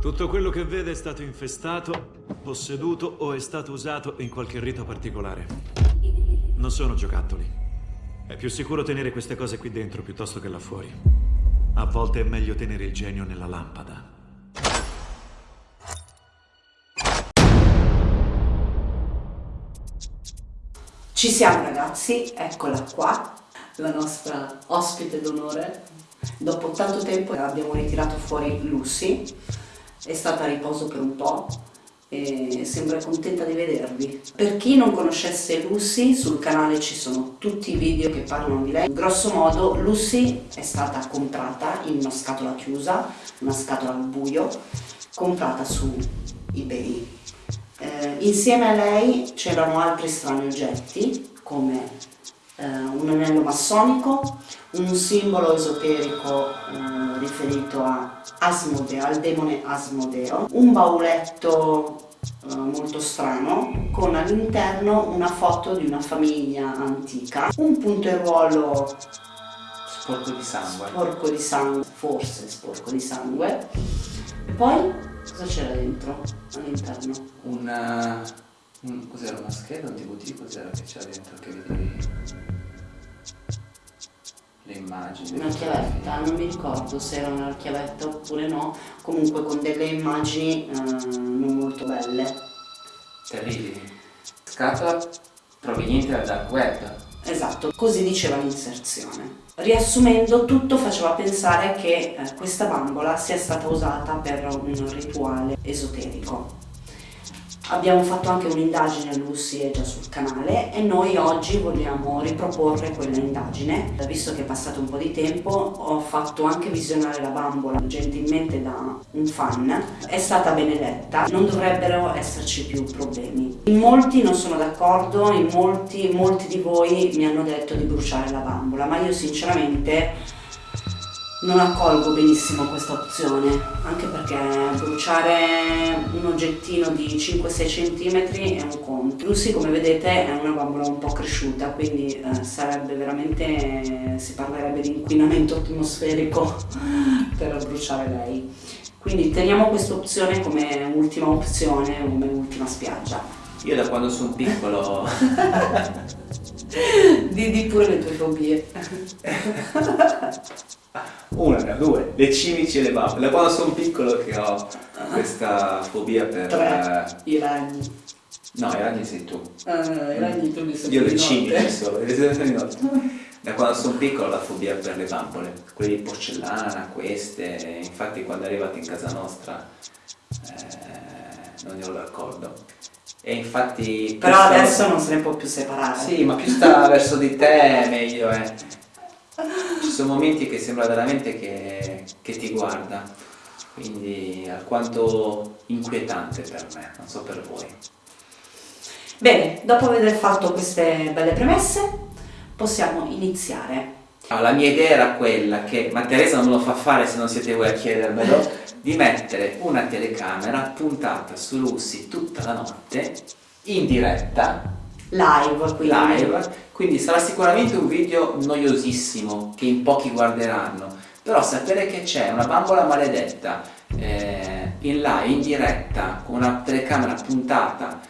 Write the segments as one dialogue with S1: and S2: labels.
S1: Tutto quello che vede è stato infestato, posseduto o è stato usato in qualche rito particolare. Non sono giocattoli. È più sicuro tenere queste cose qui dentro piuttosto che là fuori. A volte è meglio tenere il genio nella lampada.
S2: Ci siamo ragazzi, eccola qua, la nostra ospite d'onore. Dopo tanto tempo abbiamo ritirato fuori Lucy, è stata a riposo per un po' e sembra contenta di vedervi. Per chi non conoscesse Lucy, sul canale ci sono tutti i video che parlano di lei. Grosso modo Lucy è stata comprata in una scatola chiusa, una scatola al buio, comprata su eBay eh, insieme a lei c'erano altri strani oggetti come eh, un anello massonico, un simbolo esoterico eh, riferito a Asmodeo, al demone Asmodeo, un bauletto eh, molto strano con all'interno una foto di una famiglia antica, un punteruolo
S3: sporco di sangue,
S2: sporco di sangue, forse sporco di sangue, e poi Cosa c'era dentro all'interno?
S3: Una... Un, cos'era una scheda, un DVD? Cos'era che c'era dentro che vedevi? Le immagini.
S2: Una chiavetta, non mi ricordo se era una chiavetta oppure no, comunque con delle immagini eh, non molto belle.
S3: Terribili. Scatola proveniente dal dark web.
S2: Esatto, così diceva l'inserzione. Riassumendo, tutto faceva pensare che eh, questa bambola sia stata usata per un rituale esoterico. Abbiamo fatto anche un'indagine, Lucy è già sul canale e noi oggi vogliamo riproporre quella indagine. Visto che è passato un po' di tempo ho fatto anche visionare la bambola gentilmente da un fan. È stata benedetta, non dovrebbero esserci più problemi. In molti non sono d'accordo, in molti, molti di voi mi hanno detto di bruciare la bambola, ma io sinceramente non accolgo benissimo questa opzione anche perché bruciare un oggettino di 5-6 cm è un conto. Lucy come vedete è una bambola un po' cresciuta quindi eh, sarebbe veramente si parlerebbe di inquinamento atmosferico per bruciare lei. Quindi teniamo questa opzione come ultima opzione come ultima spiaggia
S3: io da quando sono piccolo
S2: di, di pure le tue fobie
S3: una, due, le cimici e le bambole. Da quando sono piccolo che ho questa fobia per...
S2: Tre, uh, i ragni.
S3: No, i ragni sei tu.
S2: Uh, I ragni tu mi sei
S3: Io le cimici solo, le di notte. Da quando sono piccolo ho la fobia per le bambole, quelle di porcellana, queste, infatti quando arrivate in casa nostra eh, non ero d'accordo. E infatti...
S2: Però adesso non se ne può più separare.
S3: Sì, ma più sta verso di te meglio è. Ci sono momenti che sembra veramente che, che ti guarda, quindi alquanto inquietante per me, non so per voi.
S2: Bene, dopo aver fatto queste belle premesse, possiamo iniziare.
S3: La mia idea era quella che, ma Teresa non me lo fa fare se non siete voi a chiedermelo, di mettere una telecamera puntata su Lucy tutta la notte, in diretta,
S2: live quindi.
S3: live. Quindi sarà sicuramente un video noiosissimo che in pochi guarderanno. Però sapere che c'è una bambola maledetta eh, in live, in diretta con una telecamera puntata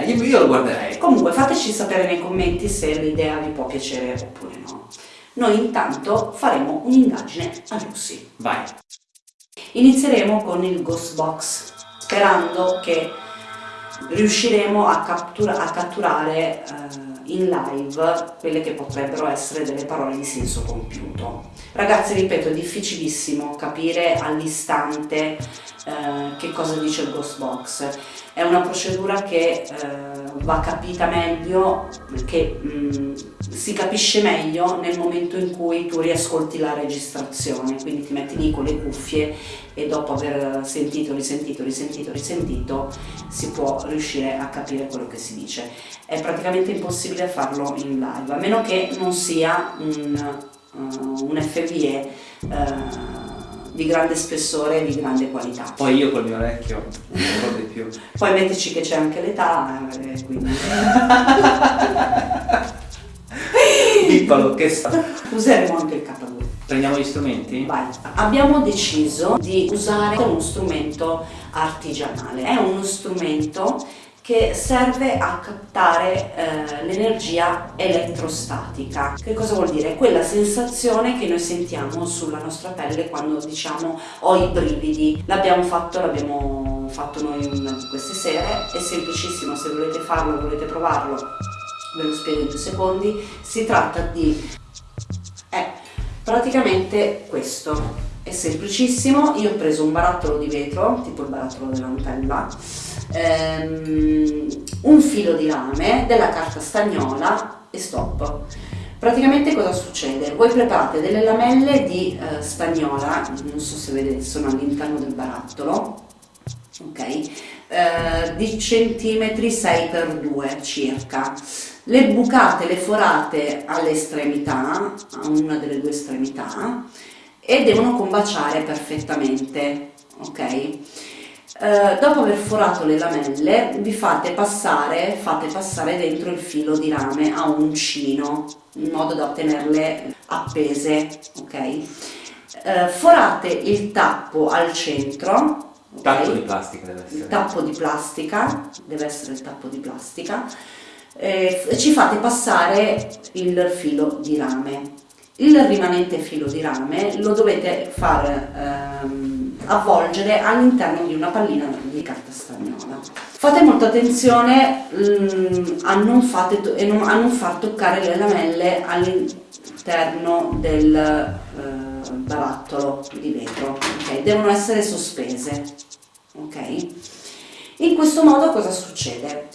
S3: me, io, io lo guarderei
S2: comunque fateci sapere nei commenti se l'idea vi può piacere oppure no noi intanto faremo un'indagine a Lucy
S3: vai
S2: inizieremo con il ghost box sperando che riusciremo a, cattura a catturare eh, in live quelle che potrebbero essere delle parole di senso compiuto. Ragazzi, ripeto, è difficilissimo capire all'istante eh, che cosa dice il Ghost Box. È una procedura che eh, va capita meglio, che mh, mm, si capisce meglio nel momento in cui tu riascolti la registrazione, quindi ti metti lì con le cuffie e dopo aver sentito, risentito, risentito, risentito si può riuscire a capire quello che si dice. È praticamente impossibile farlo in live, a meno che non sia un, uh, un FVE uh, di grande spessore e di grande qualità.
S3: Poi io col mio orecchio non ricordo di più.
S2: Poi mettici che c'è anche l'età, eh, quindi...
S3: Piccolo, che sta...
S2: Useremo anche il K2.
S3: Prendiamo gli strumenti?
S2: Vai. Abbiamo deciso di usare uno strumento artigianale. È uno strumento che serve a captare eh, l'energia elettrostatica. Che cosa vuol dire? Quella sensazione che noi sentiamo sulla nostra pelle quando diciamo ho i brividi. L'abbiamo fatto, l'abbiamo fatto noi di queste sere, è semplicissimo, se volete farlo, volete provarlo, ve lo spiego in due secondi. Si tratta di... Eh, praticamente questo è semplicissimo. Io ho preso un barattolo di vetro tipo il barattolo della Nutella ehm, un filo di rame della carta stagnola e stop. Praticamente cosa succede? voi preparate delle lamelle di eh, stagnola non so se vedete sono all'interno del barattolo ok? Eh, di centimetri 6x2 circa. Le bucate, le forate alle estremità, a una delle due estremità e devono combaciare perfettamente, ok? Eh, dopo aver forato le lamelle vi fate passare, fate passare dentro il filo di rame a un uncino in modo da tenerle appese, ok? Eh, forate il tappo al centro
S3: Okay. Tappo di plastica deve essere.
S2: Il tappo di plastica, deve essere il tappo di plastica eh, ci fate passare il filo di rame. Il rimanente filo di rame lo dovete far ehm, avvolgere all'interno di una pallina di carta stagnola. Fate molta attenzione mm, a, non fate, a, non far toccare le lamelle all'interno del eh, barattolo di vetro, okay? devono essere sospese. Okay? In questo modo cosa succede?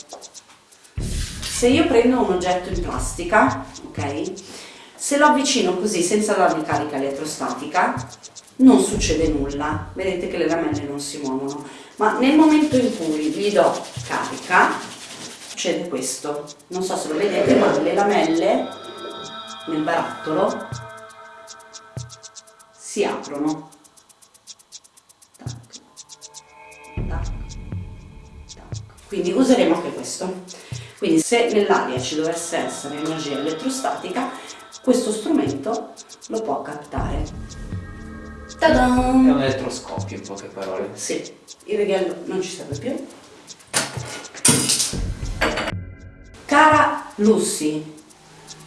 S2: se io prendo un oggetto in plastica, ok? Se lo avvicino così senza dargli carica elettrostatica, non succede nulla, vedete che le lamelle non si muovono, ma nel momento in cui gli do carica, succede questo. Non so se lo vedete, ma le lamelle nel barattolo si aprono. Tac, tac, tac. Quindi useremo anche questo. Quindi se nell'aria ci dovesse essere energia elettrostatica, questo strumento lo può captare.
S3: È un elettroscopio in poche parole.
S2: Sì, il righello non ci serve più. Cara Lucy,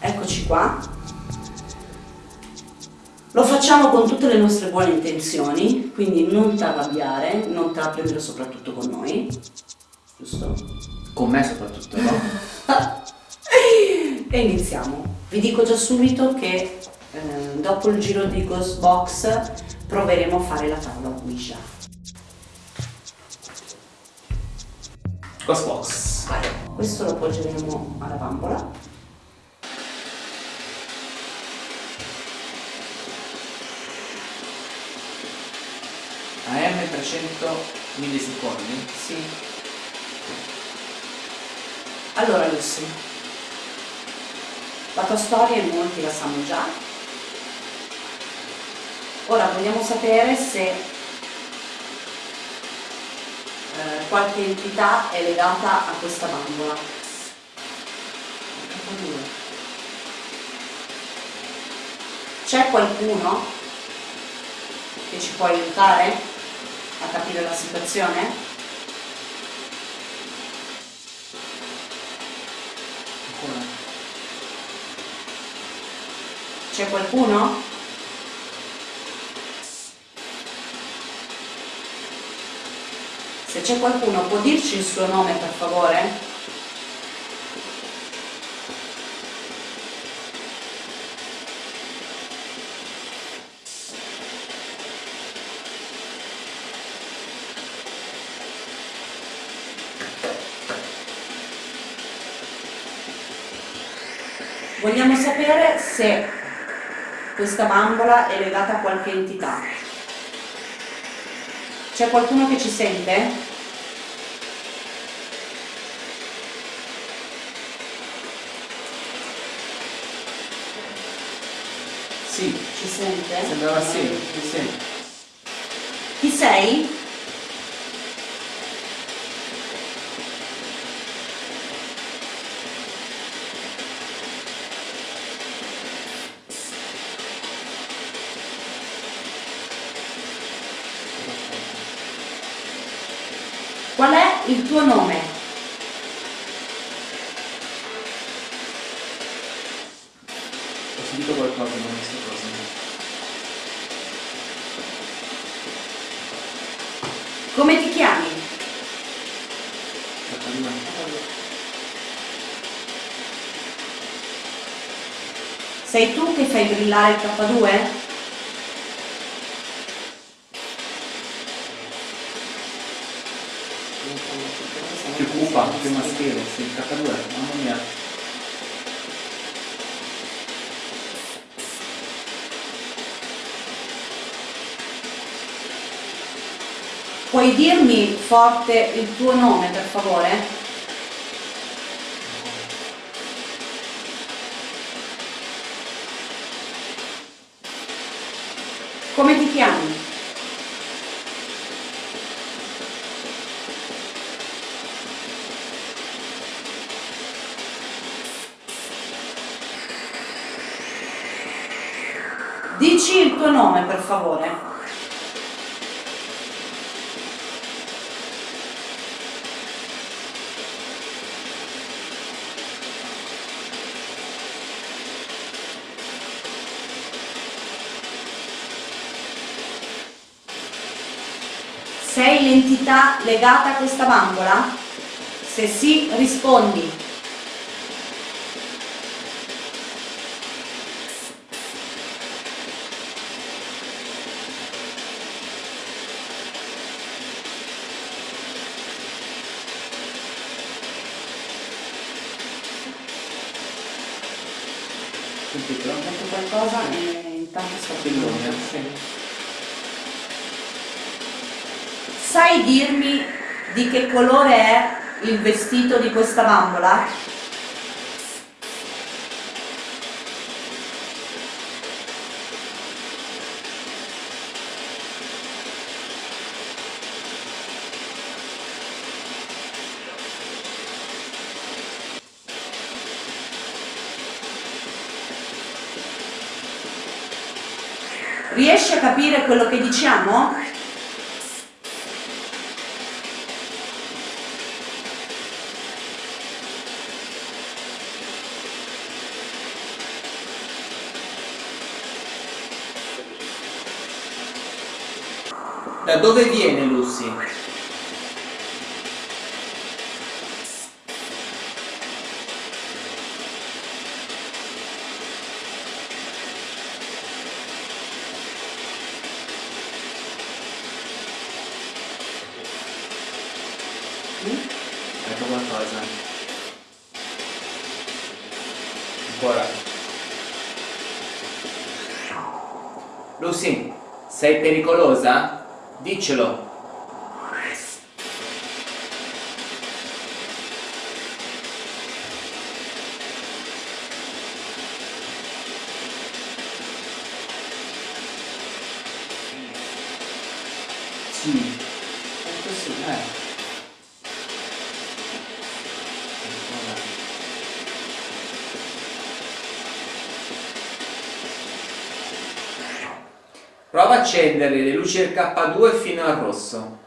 S2: eccoci qua. Lo facciamo con tutte le nostre buone intenzioni, quindi non ti arrabbiare, non la prendere soprattutto con noi, giusto?
S3: Con me soprattutto, no?
S2: e iniziamo. Vi dico già subito che eh, dopo il giro di Ghost Box proveremo a fare la tavola Ouija.
S3: Ghost Box.
S2: Questo lo appoggeremo alla bambola.
S3: AM 300 millisecondi?
S2: Sì. Allora Lucy, la tua storia in molti la sanno già. Ora vogliamo sapere se eh, qualche entità è legata a questa bambola. C'è qualcuno che ci può aiutare a capire la situazione? C'è qualcuno? Se c'è qualcuno può dirci il suo nome per favore? Vogliamo sapere se questa bambola è legata a qualche entità. C'è qualcuno che ci sente?
S3: Sì.
S2: Ci sente?
S3: Sembrava sì, sì.
S2: Chi sei? Il tuo nome.
S3: Ho sentito qualcosa, non ho visto cosa.
S2: Come ti chiami? Sei tu che fai brillare il K2?
S3: Più cupa, più maschile, sì, K2, mamma mia.
S2: Puoi dirmi forte il tuo nome per favore? Come ti chiami? Dici il tuo nome per favore. Sei l'entità legata a questa bambola? Se sì, rispondi.
S3: Sentito?
S2: Ho detto qualcosa e intanto
S3: Bellone,
S2: filmando.
S3: sì.
S2: Sai dirmi di che colore è il vestito di questa bambola? Riesci a capire quello che diciamo?
S3: Da dove viene Lucy? Lucy, sei pericolosa? Diccelo. Sì. Ecco sì, eh. Prova a accendere le luci del K2 fino al rosso.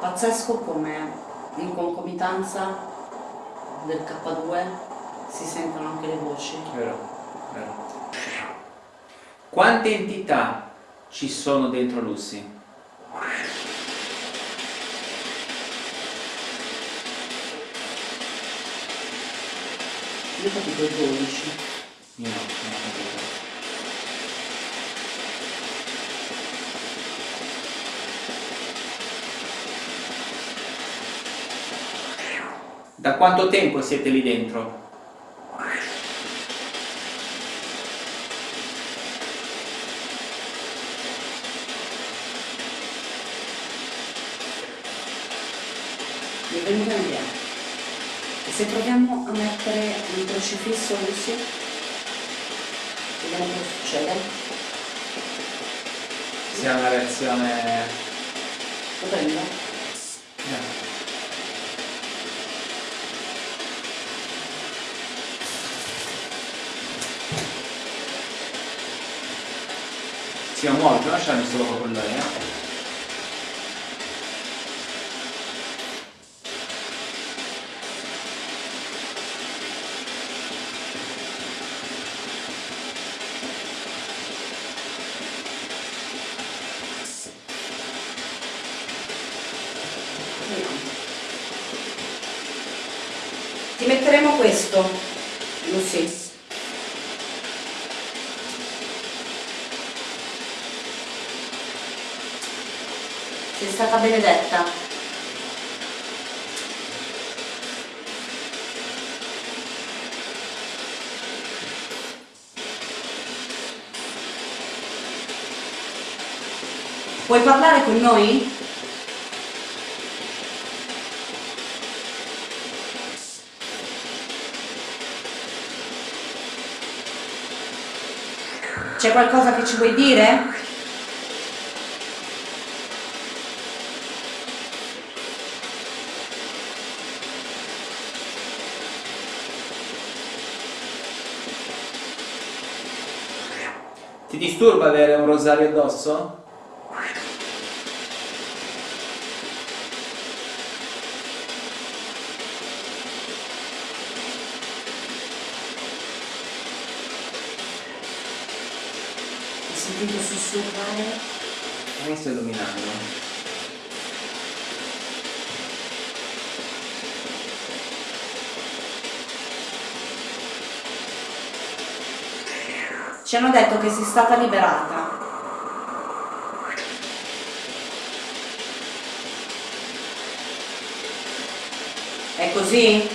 S2: Pazzesco come in concomitanza del K2 si sentono anche le voci.
S3: Vero, vero. Quante entità ci sono dentro Lucy?
S2: Io ho capito 12.
S3: Io no, non Da quanto tempo siete lì dentro?
S2: Benvenuto all'idea. E se proviamo a mettere un crocifisso così, vediamo cosa succede
S3: sia una reazione
S2: lo
S3: Si va molto, non lasciarmi solo con lei, eh?
S2: Ti metteremo questo, Lucy. Sei stata benedetta. Puoi parlare con noi? C'è qualcosa che ci vuoi dire?
S3: Disturba avere un rosario addosso?
S2: Hai sentito sussurrare?
S3: Mi sto illuminando.
S2: Ci hanno detto che sei stata liberata. È così?